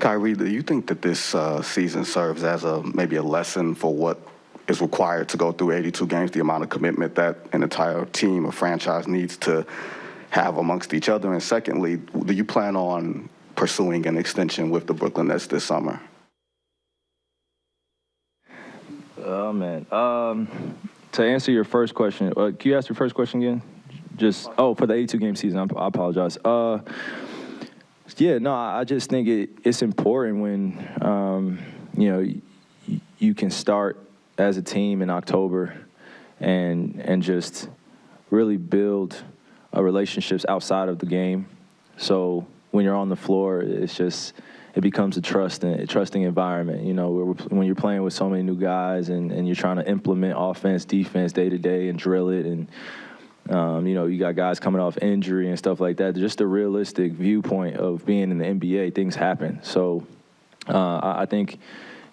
Kyrie, do you think that this uh, season serves as a maybe a lesson for what is required to go through 82 games, the amount of commitment that an entire team or franchise needs to have amongst each other? And secondly, do you plan on pursuing an extension with the Brooklyn Nets this summer? Oh man. Um, to answer your first question, uh, can you ask your first question again? Just oh, for the 82 game season. I apologize. Uh, yeah, no, I just think it, it's important when um, you know y- you can start as a team in October and and just really build uh, relationships outside of the game. So when you're on the floor, it's just it becomes a trusting a trusting environment. You know, when you're playing with so many new guys and, and you're trying to implement offense, defense day to day and drill it and um, you know, you got guys coming off injury and stuff like that. Just a realistic viewpoint of being in the NBA, things happen. So uh, I, think,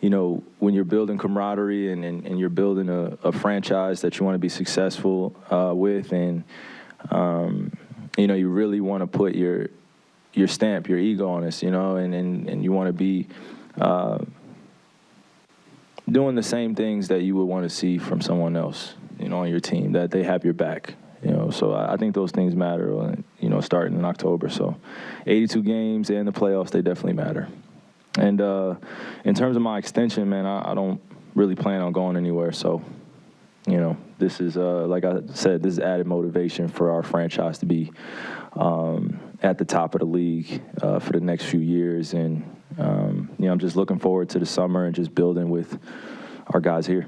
you know, when you're building camaraderie and, and, and you're building a, a franchise that you want to be successful uh, with, and um, you know, you really want to put your your stamp, your ego on this, you know, and and, and you want to be. Uh, doing the same things that you would want to see from someone else, you know, on your team, that they have your back. You know, so I I think those things matter. uh, You know, starting in October. So, 82 games and the playoffs, they definitely matter. And uh, in terms of my extension, man, I, I don't really plan on going anywhere. So, you know, this is uh, like I said, this is added motivation for our franchise to be um, at the top of the league uh, for the next few years. And um, you know, I'm just looking forward to the summer and just building with our guys here.